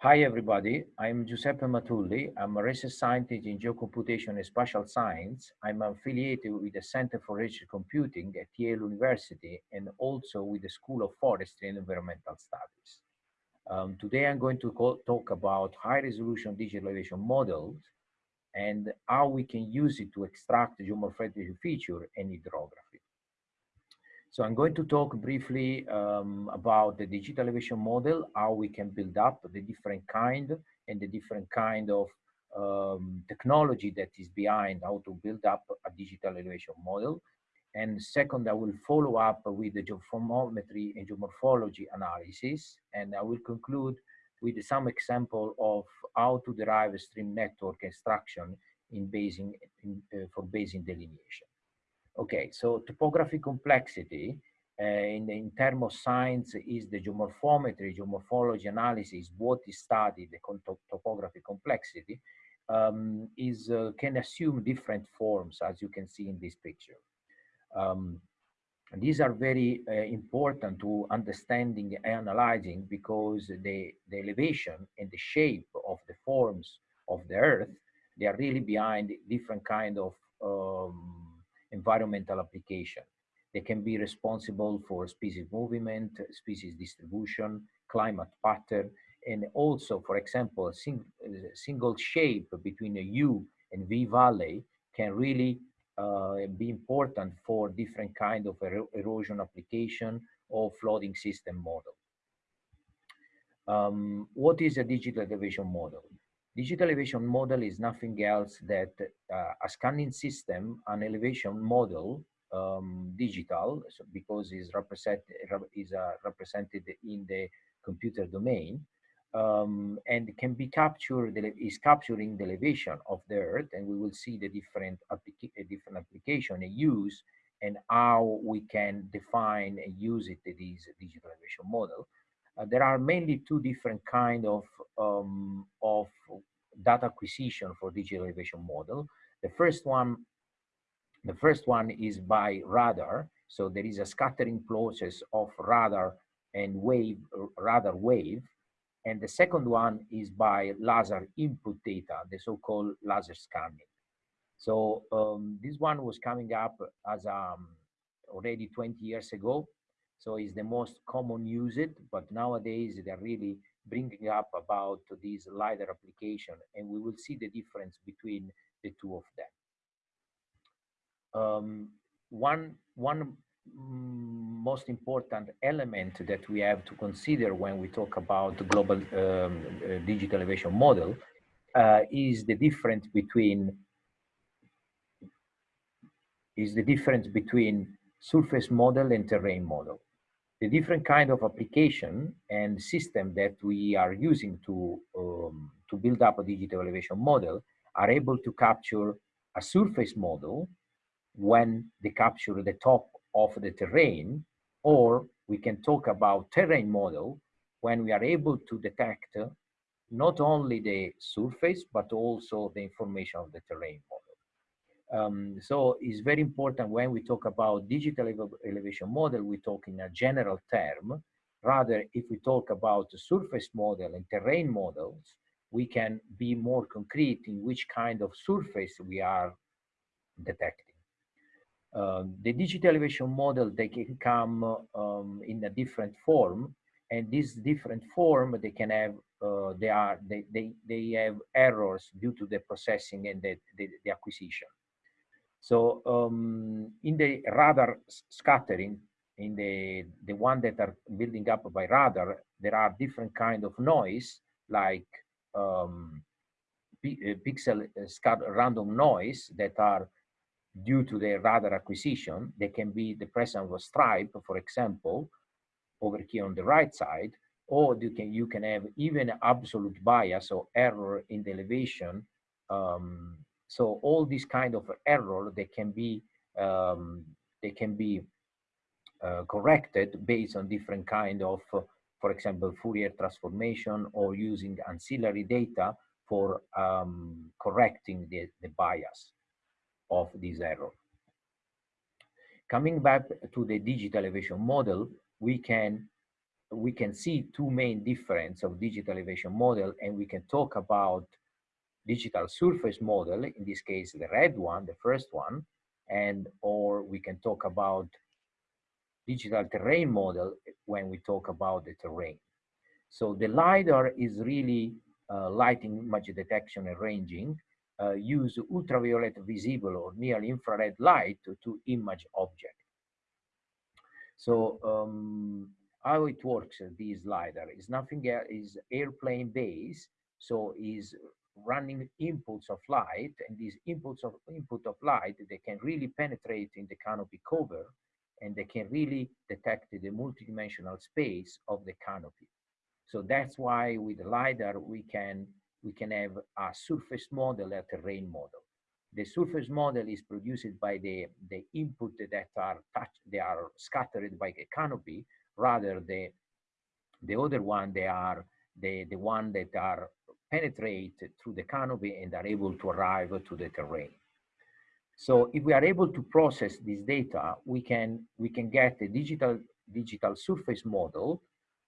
Hi, everybody. I'm Giuseppe Amatulli. I'm a research scientist in geocomputation and spatial science. I'm affiliated with the Center for Research Computing at Yale University and also with the School of Forestry and Environmental Studies. Um, today, I'm going to talk about high resolution digital elevation models and how we can use it to extract geomorphological feature and hydrography. So I'm going to talk briefly um, about the digital elevation model, how we can build up the different kind and the different kind of um, technology that is behind how to build up a digital elevation model. And second, I will follow up with the geomorphometry and geomorphology analysis. And I will conclude with some example of how to derive a stream network extraction in basing, in, uh, for basin delineation. Okay, so topography complexity uh, in, in terms of science is the geomorphometry, geomorphology analysis, what is studied, the topography complexity, um, is uh, can assume different forms as you can see in this picture. Um, these are very uh, important to understanding and analyzing because the, the elevation and the shape of the forms of the earth, they are really behind different kind of um, environmental application. They can be responsible for species movement, species distribution, climate pattern, and also, for example, a sing single shape between a U and V valley can really uh, be important for different kind of er erosion application or flooding system model. Um, what is a digital elevation model? Digital elevation model is nothing else that uh, a scanning system, an elevation model, um, digital, so because is represent is uh, represented in the computer domain, um, and can be captured is capturing the elevation of the Earth, and we will see the different applica different application and use and how we can define and use it this digital elevation model. Uh, there are mainly two different kind of um, of data acquisition for digital elevation model. The first one, the first one is by radar. So there is a scattering process of radar and wave, radar wave. And the second one is by laser input data, the so-called laser scanning. So um, this one was coming up as um, already 20 years ago. So it's the most common used, but nowadays they're really bringing up about this LiDAR application, and we will see the difference between the two of them. Um, one, one most important element that we have to consider when we talk about the global um, uh, digital elevation model uh, is the difference between is the difference between surface model and terrain model the different kind of application and system that we are using to, um, to build up a digital elevation model are able to capture a surface model when they capture the top of the terrain, or we can talk about terrain model when we are able to detect not only the surface, but also the information of the terrain model. Um, so it's very important when we talk about digital elevation model, we talk in a general term. Rather, if we talk about the surface model and terrain models, we can be more concrete in which kind of surface we are detecting. Um, the digital elevation model, they can come um, in a different form, and this different form, they can have, uh, they are, they, they, they have errors due to the processing and the, the, the acquisition. So um, in the radar scattering, in the, the one that are building up by radar, there are different kind of noise like um, uh, pixel uh, random noise that are due to the radar acquisition. They can be the presence of a stripe, for example, over here on the right side, or you can you can have even absolute bias or error in the elevation um, so all these kind of error, they can be um, they can be uh, corrected based on different kind of, uh, for example, Fourier transformation or using ancillary data for um, correcting the, the bias of this error. Coming back to the digital elevation model, we can we can see two main difference of digital elevation model, and we can talk about digital surface model, in this case, the red one, the first one, and or we can talk about digital terrain model when we talk about the terrain. So the LiDAR is really uh, lighting image detection and ranging, uh, use ultraviolet visible or near infrared light to, to image object. So um, how it works, uh, this LiDAR, is nothing is airplane based, so is running inputs of light, and these inputs of input of light, they can really penetrate in the canopy cover, and they can really detect the multidimensional space of the canopy. So that's why with LiDAR, we can, we can have a surface model, a terrain model. The surface model is produced by the, the input that are touched, they are scattered by the canopy, rather the, the other one, they are the, the one that are penetrate through the canopy and are able to arrive to the terrain. So if we are able to process this data, we can, we can get a digital, digital surface model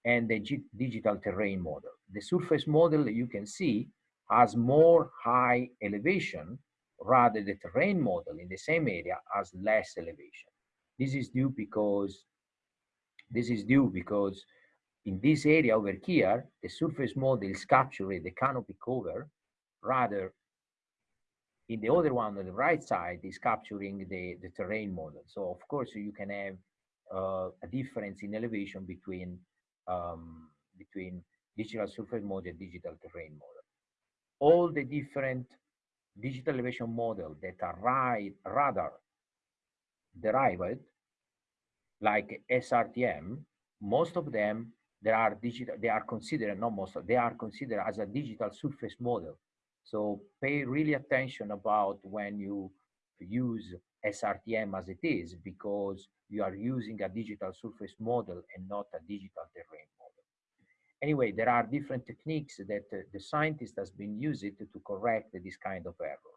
and the digital terrain model. The surface model you can see has more high elevation, rather the terrain model in the same area has less elevation. This is due because this is due because in this area over here, the surface model is capturing the canopy cover, rather in the other one on the right side is capturing the, the terrain model. So of course you can have uh, a difference in elevation between um, between digital surface model and digital terrain model. All the different digital elevation model that are right, rather derived, like SRTM, most of them they are digital, they are considered, not most, they are considered as a digital surface model. So pay really attention about when you use SRTM as it is, because you are using a digital surface model and not a digital terrain model. Anyway, there are different techniques that uh, the scientist has been using to, to correct this kind of error.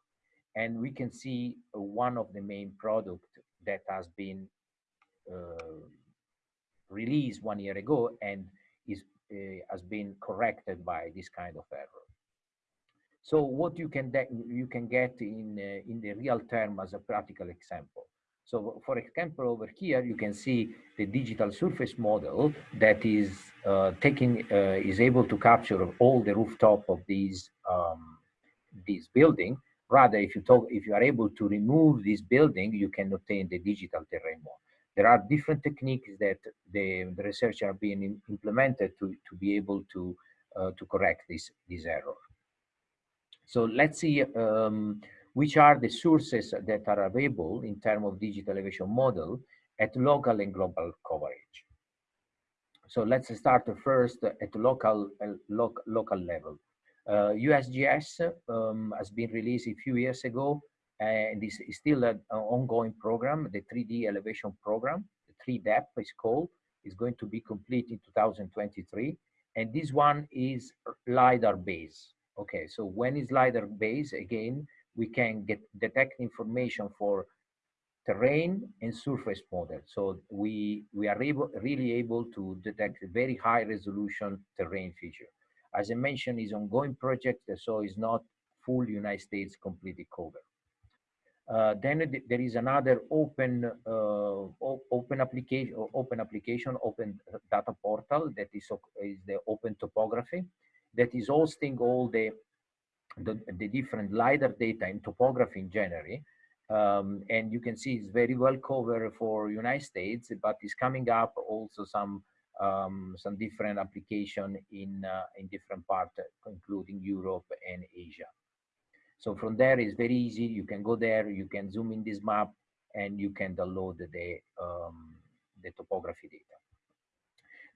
And we can see one of the main product that has been uh, released one year ago and is uh, has been corrected by this kind of error. So what you can you can get in uh, in the real term as a practical example. So for example, over here, you can see the digital surface model that is uh, taking, uh, is able to capture all the rooftop of these, um, this building. Rather, if you talk, if you are able to remove this building, you can obtain the digital terrain model. There are different techniques that the, the research are being implemented to, to be able to, uh, to correct this, this error. So let's see um, which are the sources that are available in terms of digital elevation model at local and global coverage. So let's start first at local uh, lo local level. Uh, USGS um, has been released a few years ago and this is still an ongoing program, the 3D elevation program, the 3DEP is called, is going to be complete in 2023. And this one is LiDAR based. Okay, so when is LiDAR based, again, we can get detect information for terrain and surface model. So we, we are able, really able to detect very high resolution terrain feature. As I mentioned, is ongoing project, so it's not full United States completely covered. Uh, then there is another open uh, open application open application open data portal that is is the open topography that is hosting all the the, the different lidar data in topography in general um, and you can see it's very well covered for United States but it's coming up also some um, some different application in uh, in different parts including Europe and Asia so from there, it's very easy. You can go there, you can zoom in this map, and you can download the, um, the topography data.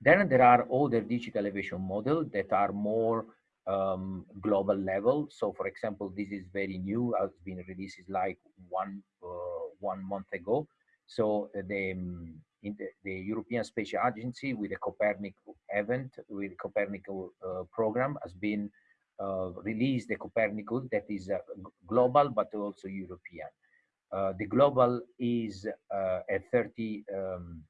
Then there are other digital elevation models that are more um, global level. So for example, this is very new, has been released like one, uh, one month ago. So the, um, the, the, European Space Agency with the Copernic event, with the Copernicus uh, program has been uh, release the Copernicus that is uh, global but also European. Uh, the global is at 30, um,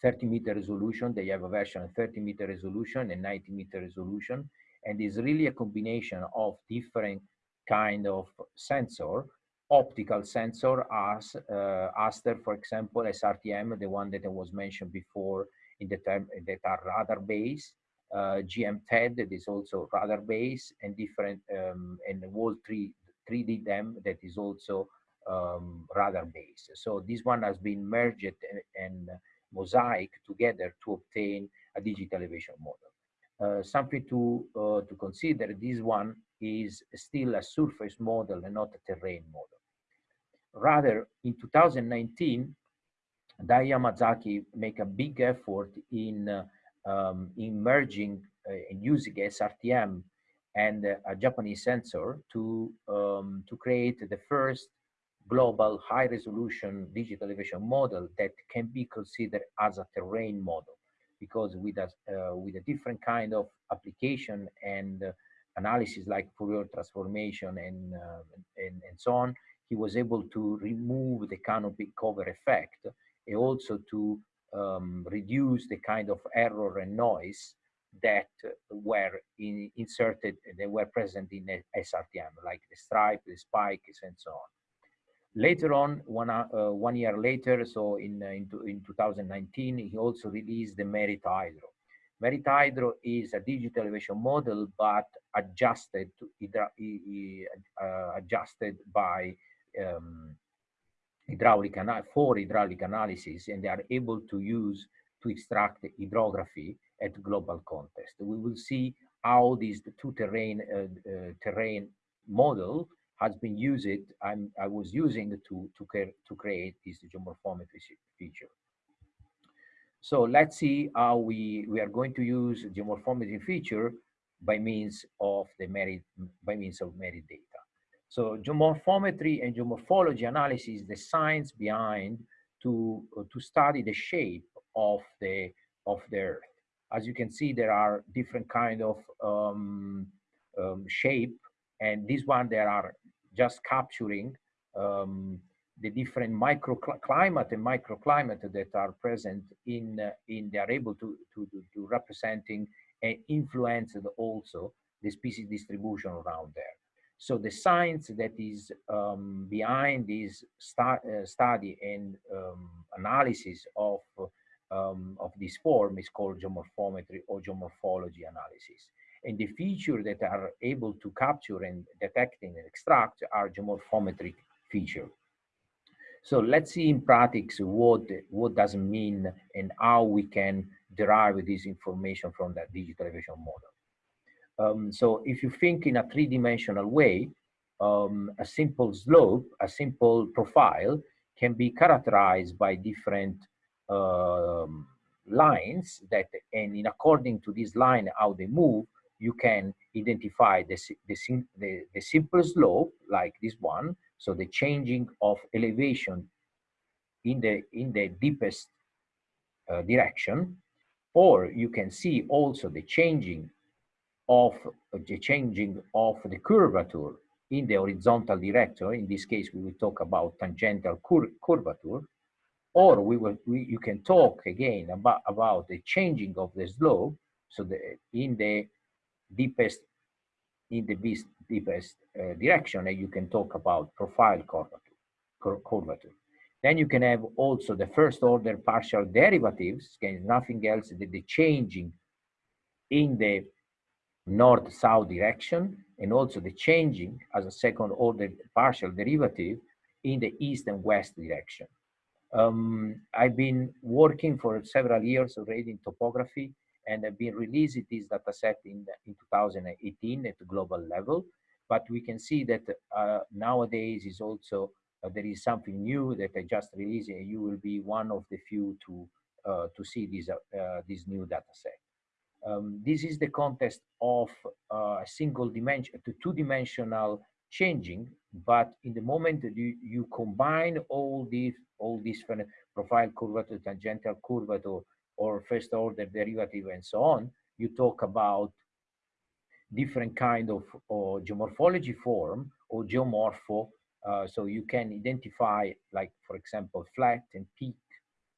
30 meter resolution. They have a version of 30 meter resolution and 90 meter resolution. And is really a combination of different kind of sensor, optical sensor as uh, Aster, for example, SRTM, the one that was mentioned before in the term that are radar based, uh, GM-TED that is also radar based and different, um, and Wall 3, 3D DEM that is also um, radar based. So this one has been merged and, and mosaic together to obtain a digital elevation model. Uh, something to uh, to consider this one is still a surface model and not a terrain model rather in 2019 Dai Yamazaki make a big effort in uh, um, in merging uh, and using SRTM and a Japanese sensor to um, to create the first global high resolution digital elevation model that can be considered as a terrain model. Because with a, uh, with a different kind of application and uh, analysis like Fourier transformation and, uh, and, and so on, he was able to remove the canopy cover effect and also to um, reduce the kind of error and noise that were in, inserted, they were present in SRTM, like the stripe, the spikes, and so on. Later on, one, uh, one year later, so in, uh, in, in 2019, he also released the Merit Hydro. Merit Hydro is a digital elevation model, but adjusted to uh, adjusted by um, hydraulic for hydraulic analysis, and they are able to use to extract hydrography at global context. We will see how these two terrain uh, uh, terrain model has been used. I'm, I was using to to to create this geomorphometry feature. So let's see how we, we are going to use geomorphometry feature by means of the merit, by means of merit data. So geomorphometry and geomorphology analysis, is the science behind to, uh, to study the shape of the, of the earth. As you can see, there are different kind of um, um, shape and this one, there are just capturing um, the different microclimate and microclimate that are present in uh, in they are able to, to to representing and influence also the species distribution around there. So the science that is um, behind this stu uh, study and um, analysis of um, of this form is called geomorphometry or geomorphology analysis. And the features that are able to capture and detect and extract are geomorphometric feature. So let's see in practice what, what does it mean and how we can derive this information from that digital elevation model. Um, so if you think in a three-dimensional way, um, a simple slope, a simple profile can be characterized by different um, lines that, and in according to this line, how they move, you can identify the, the, the, the simple slope, like this one, so the changing of elevation in the, in the deepest uh, direction, or you can see also the changing of the changing of the curvature in the horizontal direction. In this case, we will talk about tangential cur curvature, or we will we, you can talk again about about the changing of the slope. So the in the deepest in the deepest uh, direction, and you can talk about profile curvature, curvature. Then you can have also the first order partial derivatives, okay, nothing else than the changing in the north-south direction, and also the changing as a second order partial derivative in the east and west direction. Um, I've been working for several years already in topography and I've been releasing this data set in, in 2018 at the global level. But we can see that uh, nowadays is also, uh, there is something new that I just released and you will be one of the few to, uh, to see this, uh, this new data set. Um, this is the context of uh, a single dimension, to two-dimensional changing, but in the moment that you, you combine all these all these profile curvature, tangential curvature, or first order derivative and so on, you talk about different kind of or geomorphology form or geomorpho. Uh, so you can identify, like, for example, flat and peak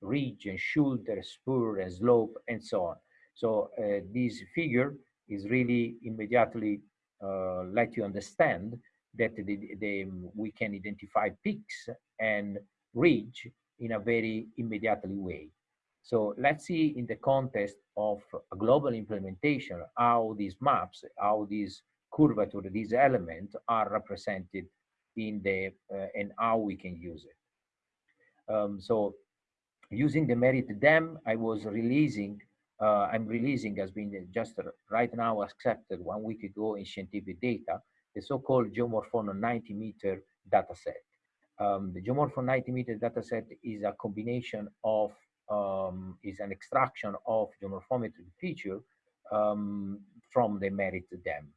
ridge and shoulder, spur and slope and so on. So uh, this figure is really immediately uh, let you understand that the, the, we can identify peaks and ridge in a very immediately way. So let's see in the context of a global implementation, how these maps, how these curvature, these elements are represented in the, uh, and how we can use it. Um, so using the Merit DEM, I was releasing, uh, I'm releasing, has been just right now accepted one week ago in scientific data, the so-called geomorphon 90 meter dataset. Um, the geomorphon 90 meter dataset is a combination of um, is an extraction of geomorphometry feature um, from the Merit DEM.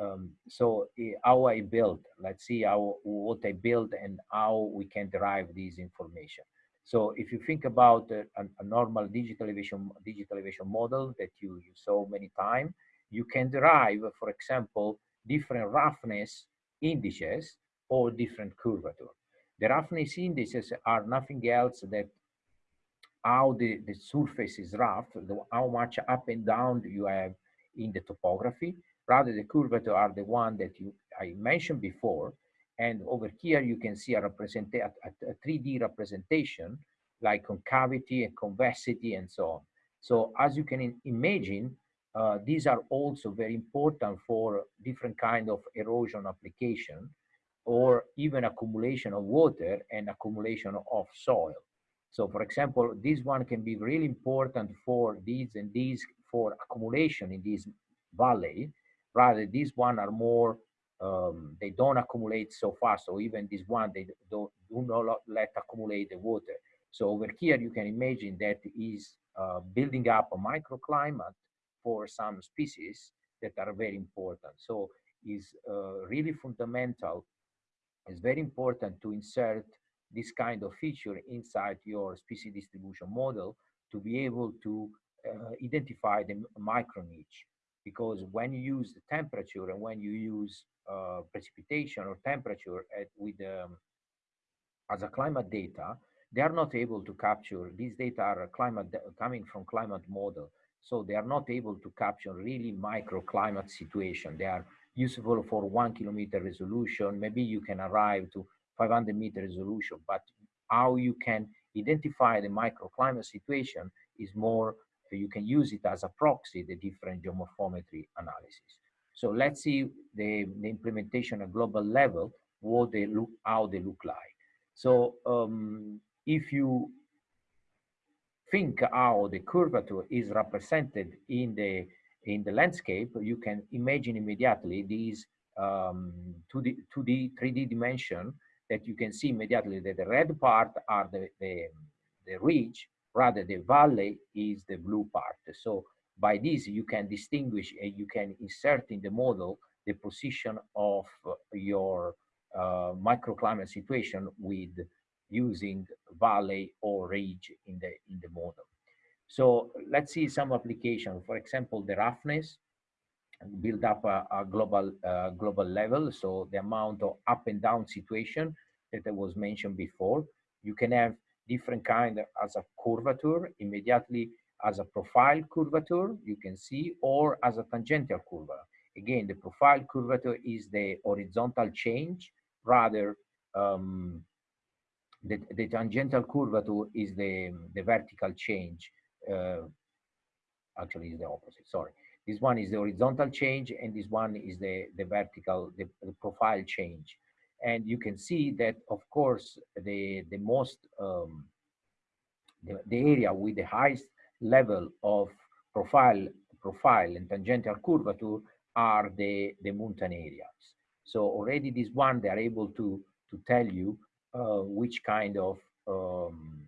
Um, so how I build, let's see how what I build and how we can derive this information. So if you think about uh, a, a, normal digital elevation, digital elevation model that you, you saw many times, you can derive, for example, different roughness indices or different curvature. The roughness indices are nothing else that how the, the surface is rough, the, how much up and down you have in the topography. Rather, the curvature are the one that you I mentioned before. And over here, you can see a, represent a, a 3D representation like concavity and convexity and so on. So as you can imagine, uh, these are also very important for different kind of erosion application or even accumulation of water and accumulation of soil. So for example, this one can be really important for these and these for accumulation in this valley. Rather, these one are more, um, they don't accumulate so fast. So even this one, they don't, do not let accumulate the water. So over here, you can imagine that is uh, building up a microclimate for some species that are very important. So is uh, really fundamental. It's very important to insert this kind of feature inside your species distribution model to be able to uh, identify the micro niche. Because when you use the temperature and when you use uh, precipitation or temperature at, with um, as a climate data, they are not able to capture these data are climate coming from climate model. So they are not able to capture really microclimate situation. They are useful for one kilometer resolution. Maybe you can arrive to 500 meter resolution, but how you can identify the microclimate situation is more, you can use it as a proxy, the different geomorphometry analysis. So let's see the, the implementation at global level, what they look, how they look like. So um, if you think how the curvature is represented in the in the landscape, you can imagine immediately these um, 2D, 2D, 3D dimension that you can see immediately that the red part are the, the, the ridge, rather the valley is the blue part. So by this, you can distinguish and you can insert in the model the position of your uh, microclimate situation with using valley or ridge in the, in the model. So let's see some application. For example, the roughness build up a, a global uh, global level. So the amount of up and down situation that was mentioned before. You can have different kind as a curvature immediately as a profile curvature you can see or as a tangential curvature. Again, the profile curvature is the horizontal change rather um, the, the tangential curvature is the, the vertical change. Uh, actually, is the opposite. Sorry. This one is the horizontal change, and this one is the, the vertical, the, the profile change. And you can see that, of course, the, the most, um, the, the area with the highest level of profile, profile and tangential curvature are the, the mountain areas. So already this one, they are able to, to tell you uh, which kind of um,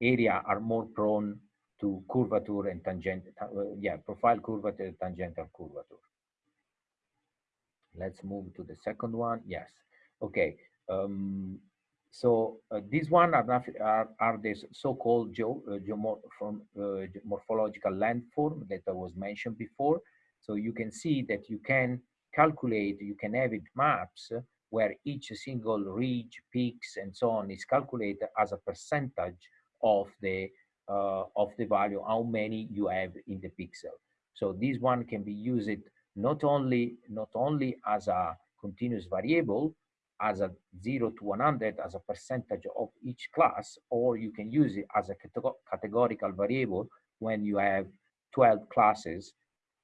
area are more prone to curvature and tangent, uh, yeah, profile curvature, tangential curvature. Let's move to the second one. Yes. Okay. Um, so uh, these one are, are, are the so-called geo, uh, geomorph uh, morphological landform that I was mentioned before. So you can see that you can calculate, you can have it maps where each single ridge, peaks, and so on is calculated as a percentage of the uh, of the value, how many you have in the pixel. So this one can be used not only not only as a continuous variable, as a 0 to 100 as a percentage of each class, or you can use it as a categorical variable when you have 12 classes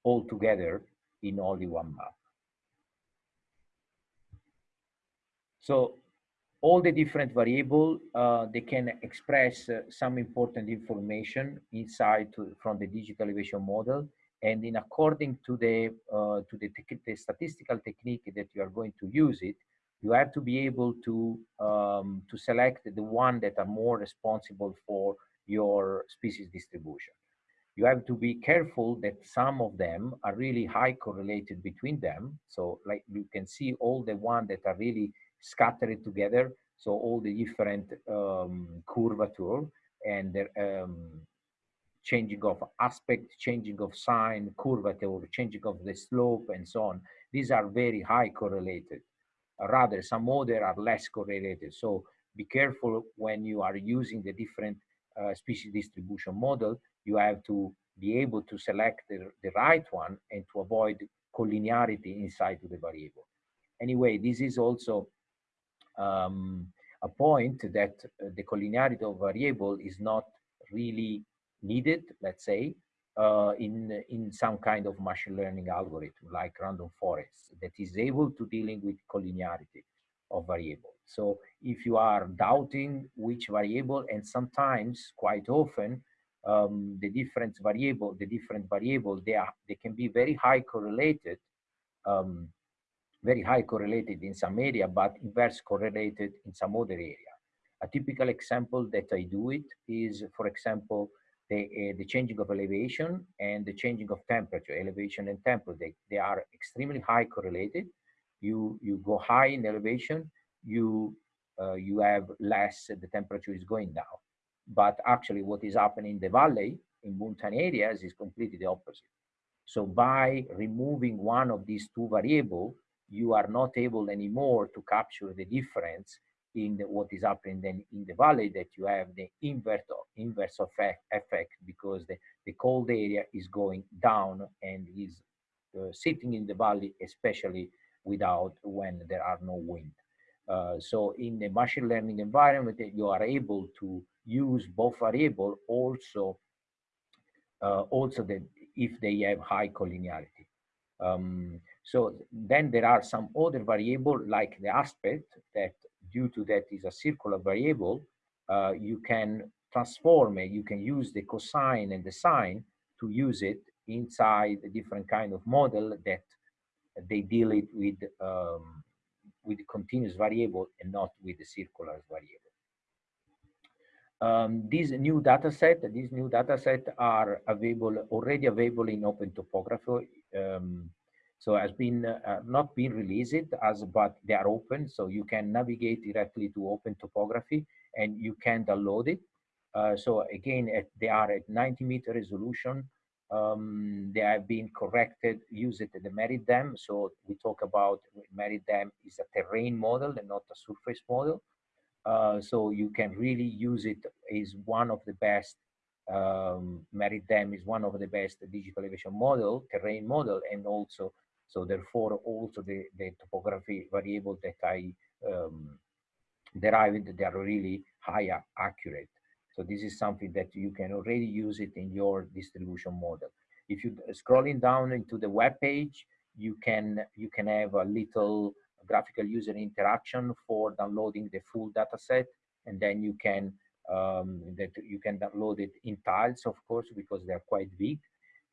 all together in only one map. So all the different variable, uh, they can express uh, some important information inside to, from the digital elevation model. And in according to the, uh, to the, the, statistical technique that you are going to use it, you have to be able to, um, to select the one that are more responsible for your species distribution. You have to be careful that some of them are really high correlated between them. So like you can see all the one that are really scattered together. So all the different um, curvature and the um, changing of aspect, changing of sign, curvature, changing of the slope and so on. These are very high correlated. Rather, some other are less correlated. So be careful when you are using the different uh, species distribution model, you have to be able to select the, the right one and to avoid collinearity inside the variable. Anyway, this is also um, a point that uh, the collinearity of variable is not really needed, let's say, uh, in, in some kind of machine learning algorithm like random forest that is able to dealing with collinearity of variable. So if you are doubting which variable, and sometimes quite often um, the different variable, the different variable, they are they can be very high correlated, um, very high correlated in some area, but inverse correlated in some other area. A typical example that I do it is, for example, the, uh, the changing of elevation and the changing of temperature, elevation and temperature, they, they are extremely high correlated. You, you go high in elevation, you, uh, you have less, the temperature is going down. But actually what is happening in the valley, in mountain areas, is completely the opposite. So by removing one of these two variables, you are not able anymore to capture the difference in the, what is happening then in the valley that you have the inverse inverse effect, effect because the, the cold area is going down and is uh, sitting in the valley, especially without when there are no wind. Uh, so in the machine learning environment, you are able to use both variable also uh, also that if they have high collinearity. Um, so then there are some other variable like the aspect that due to that is a circular variable, uh, you can transform it, you can use the cosine and the sine to use it inside a different kind of model that they deal it with um, with continuous variable and not with the circular variable. Um, these new data set, these new data set are available already available in Open Topography. Um, so has been uh, not been released as, but they are open. So you can navigate directly to Open Topography and you can download it. Uh, so again, at, they are at 90 meter resolution. Um, they have been corrected, use it at the Merit DEM. So we talk about Merit DEM is a terrain model and not a surface model. Uh, so you can really use it, is one of the best um, Merit DEM is one of the best digital elevation model, terrain model, and also so therefore also the, the topography variable that I um, derived, they are really higher accurate. So this is something that you can already use it in your distribution model. If you scrolling down into the web page, you can you can have a little graphical user interaction for downloading the full data set, and then you can um, that you can download it in tiles, of course, because they're quite big,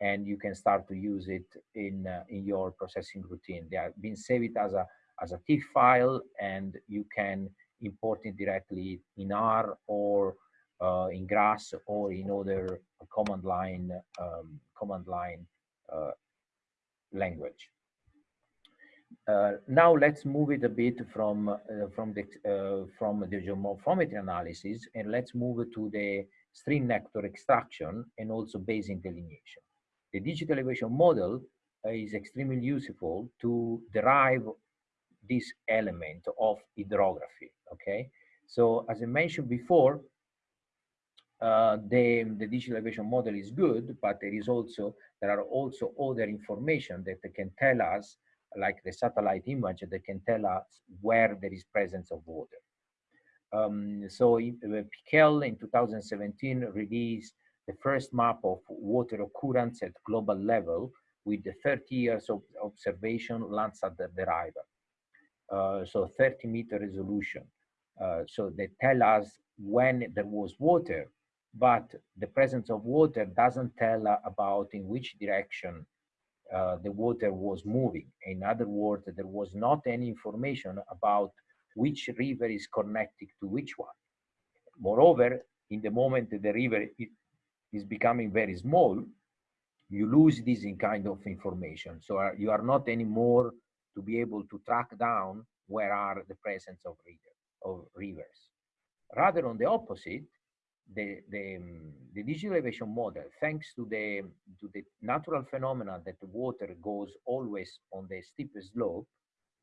and you can start to use it in uh, in your processing routine. They have been saved as a as a TIFF file, and you can import it directly in R or uh, in Grass or in other command line um, command line uh, language. Uh, now let's move it a bit from uh, from the uh, from the geomorphometry analysis and let's move to the stream network extraction and also basin delineation. The digital elevation model is extremely useful to derive this element of hydrography. Okay, so as I mentioned before, uh, the, the digital elevation model is good, but there is also, there are also other information that can tell us, like the satellite image that can tell us where there is presence of water. Um, so uh, Pekel in 2017 released the first map of water occurrence at global level with the 30 years of observation Landsat derived. Uh, so 30 meter resolution. Uh, so they tell us when there was water, but the presence of water doesn't tell about in which direction uh, the water was moving. In other words, there was not any information about which river is connected to which one. Moreover, in the moment the river is becoming very small, you lose this in kind of information. So uh, you are not anymore to be able to track down where are the presence of, river, of rivers. Rather on the opposite, the, the, um, the digital elevation model, thanks to the, to the natural phenomena that the water goes always on the steepest slope,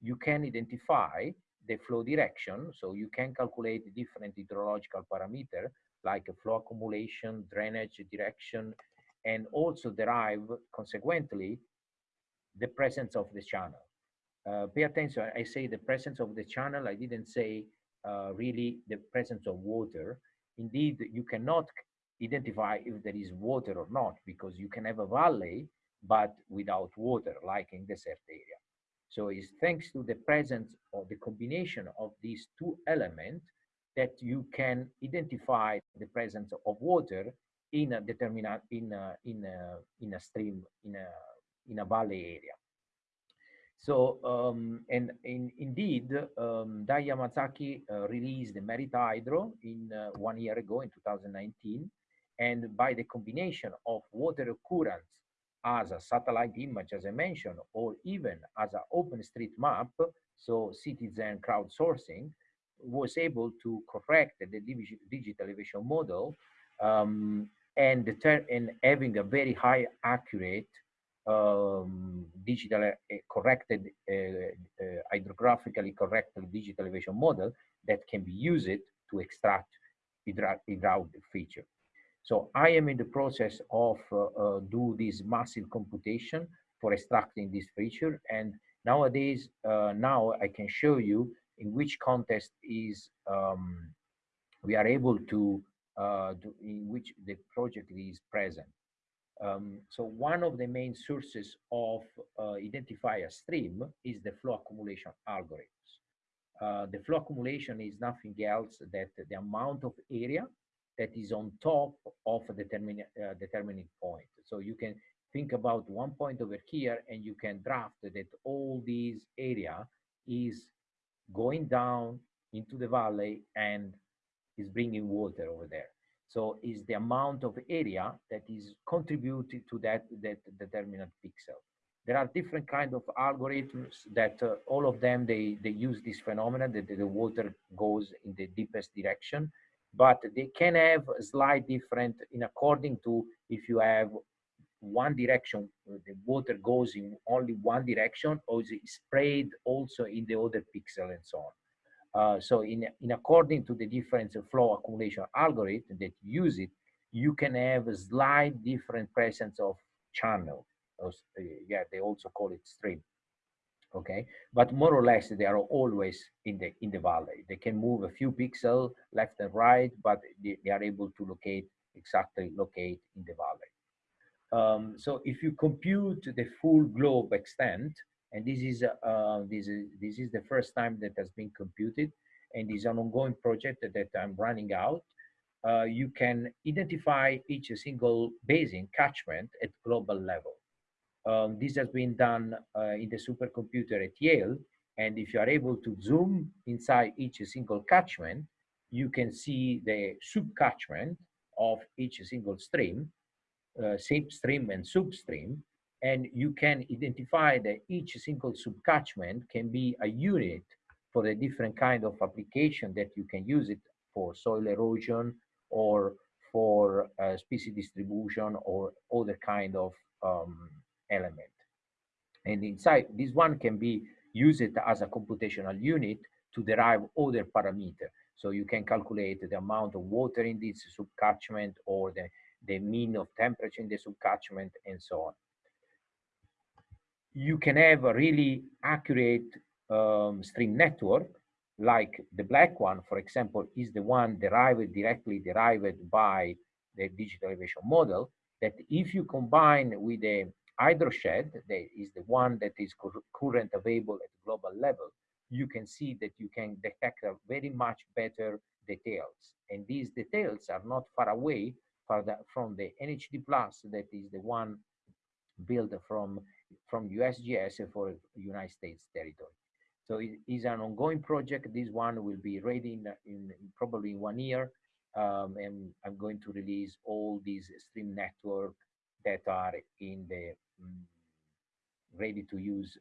you can identify the flow direction. So you can calculate different hydrological parameter like a flow accumulation, drainage direction, and also derive consequently the presence of the channel. Uh, pay attention, I say the presence of the channel, I didn't say uh, really the presence of water. Indeed, you cannot identify if there is water or not because you can have a valley but without water like in desert area. So it's thanks to the presence or the combination of these two elements that you can identify the presence of water in a determinate in a, in a, in a stream in a in a valley area. So um, and in, indeed, um, Dai Yamazaki uh, released the Merit Hydro in uh, one year ago in 2019, and by the combination of water occurrence as a satellite image, as I mentioned, or even as an open street map, so citizen crowdsourcing, was able to correct the digital elevation model um, and, and having a very high accurate um, digital uh, corrected, uh, uh, hydrographically corrected digital elevation model that can be used to extract hydraulic feature. So I am in the process of uh, uh, do this massive computation for extracting this feature. And nowadays, uh, now I can show you in which context is um, we are able to, uh, do, in which the project is present. Um, so one of the main sources of uh, identify a stream is the flow accumulation algorithms. Uh, the flow accumulation is nothing else that the amount of area that is on top of a determin uh, determining point. So you can think about one point over here and you can draft that all these area is going down into the valley and is bringing water over there. So is the amount of area that is contributed to that, that determinant pixel. There are different kind of algorithms that uh, all of them, they, they use this phenomenon that the water goes in the deepest direction but they can have a slight different in according to if you have one direction, the water goes in only one direction or is it sprayed also in the other pixel and so on. Uh, so in, in according to the different flow accumulation algorithm that use it, you can have a slight different presence of channel. Uh, yeah, they also call it stream okay but more or less they are always in the in the valley they can move a few pixels left and right but they, they are able to locate exactly locate in the valley um, so if you compute the full globe extent and this is uh, this is this is the first time that has been computed and is an ongoing project that i'm running out uh, you can identify each single basin catchment at global level um, this has been done uh, in the supercomputer at Yale. And if you are able to zoom inside each single catchment, you can see the subcatchment of each single stream, uh, stream and substream. And you can identify that each single subcatchment can be a unit for the different kind of application that you can use it for soil erosion or for uh, species distribution or other kind of um, element. And inside, this one can be used as a computational unit to derive other parameter. So you can calculate the amount of water in this subcatchment or the, the mean of temperature in the subcatchment and so on. You can have a really accurate um, stream network like the black one, for example, is the one derived directly derived by the digital elevation model that if you combine with the hydroshed, that is the one that is current available at global level, you can see that you can detect a very much better details. And these details are not far away from the NHD plus that is the one built from, from USGS for United States territory. So it is an ongoing project. This one will be ready in, in, probably in one year. Um, and I'm going to release all these stream network that are in the um, ready to use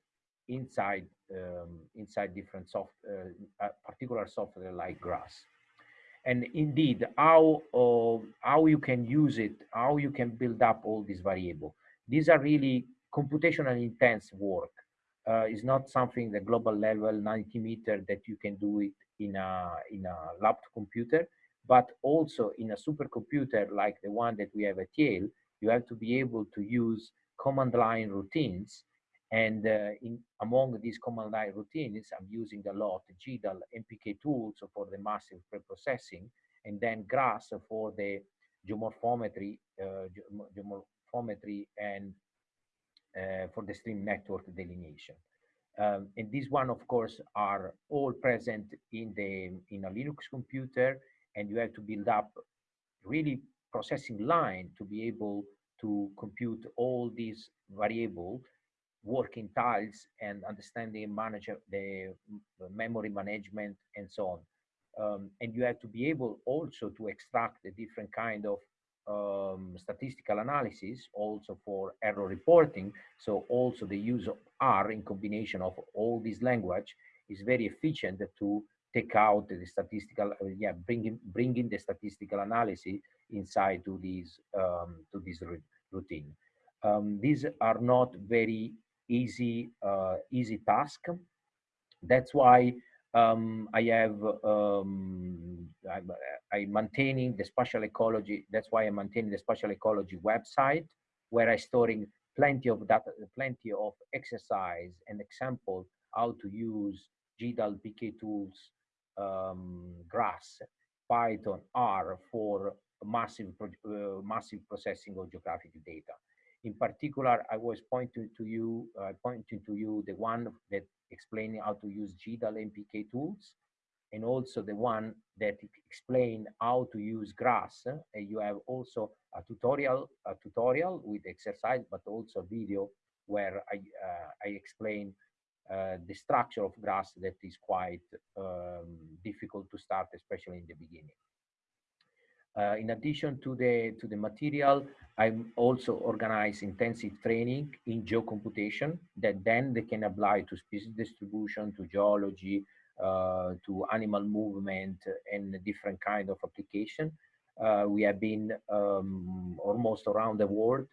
inside um, inside different soft uh, particular software like GRASS. And indeed, how uh, how you can use it, how you can build up all these variable. These are really computational intense work uh, is not something the global level 90 meter that you can do it in a in a laptop computer but also in a supercomputer like the one that we have at Yale you have to be able to use command line routines and uh, in among these command line routines i'm using a lot GDAL mpk tools for the massive preprocessing and then GRASS for the geomorphometry uh, geomorphometry and uh, for the stream network delineation. Um, and these one, of course, are all present in the in a Linux computer, and you have to build up really processing line to be able to compute all these variable working tiles and understanding manage the, the memory management and so on. Um, and you have to be able also to extract the different kind of um, statistical analysis also for error reporting. So also the use of R in combination of all this language is very efficient to take out the statistical, uh, yeah, bringing bringing the statistical analysis inside to this um, to this routine. Um, these are not very easy uh, easy task. That's why um, I have um, I'm, I'm, maintaining the spatial ecology. That's why I'm maintaining the spatial ecology website where I storing plenty of data, plenty of exercise and example how to use GDAL PK tools, um, GRASS, Python, R for massive uh, massive processing of geographic data. In particular, I was pointing to you, uh, pointing to you the one that explaining how to use GDAL MPK tools, and also the one that explain how to use GRASS. Uh, you have also a tutorial, a tutorial with exercise, but also a video where I, uh, I explain uh, the structure of GRASS that is quite um, difficult to start, especially in the beginning. Uh, in addition to the to the material, I'm also organize intensive training in geocomputation that then they can apply to species distribution, to geology, uh, to animal movement, and different kind of application. Uh, we have been um, almost around the world.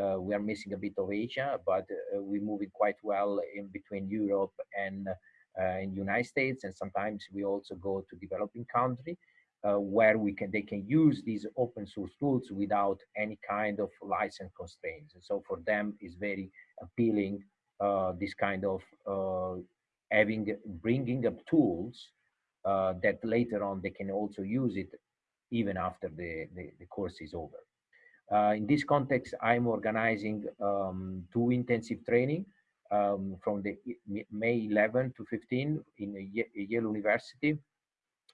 Uh, we are missing a bit of Asia, but uh, we're moving quite well in between Europe and uh, in United States, and sometimes we also go to developing country uh, where we can they can use these open source tools without any kind of license constraints. And so for them, it's very appealing uh, this kind of uh, having bringing up tools uh, that later on they can also use it even after the, the, the course is over. Uh, in this context, I'm organizing um, two intensive training um, from the May 11 to 15 in Yale University.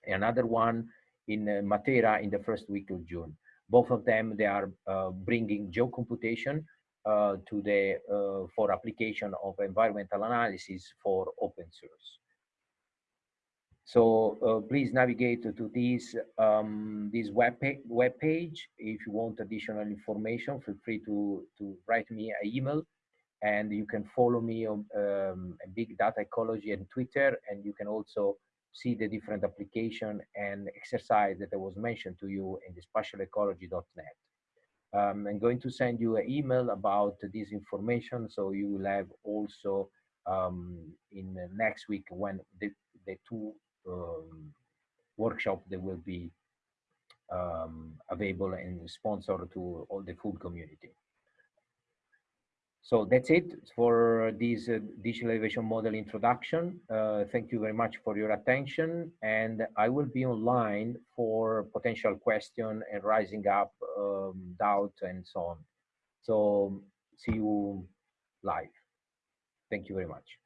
Another one in uh, Matera in the first week of June. Both of them, they are uh, bringing geocomputation uh, to the for application of environmental analysis for open source. So uh, please navigate to this um, this web web page. If you want additional information, feel free to to write me an email, and you can follow me on um, Big Data Ecology and Twitter, and you can also see the different application and exercise that I was mentioned to you in the spatialecology.net. Um, I'm going to send you an email about this information so you will have also um, in next week when the, the two um, workshop that will be um, available and sponsored to all the food community. So that's it for this uh, digital elevation model introduction. Uh, thank you very much for your attention and I will be online for potential question and rising up um, doubt and so on. So see you live. Thank you very much.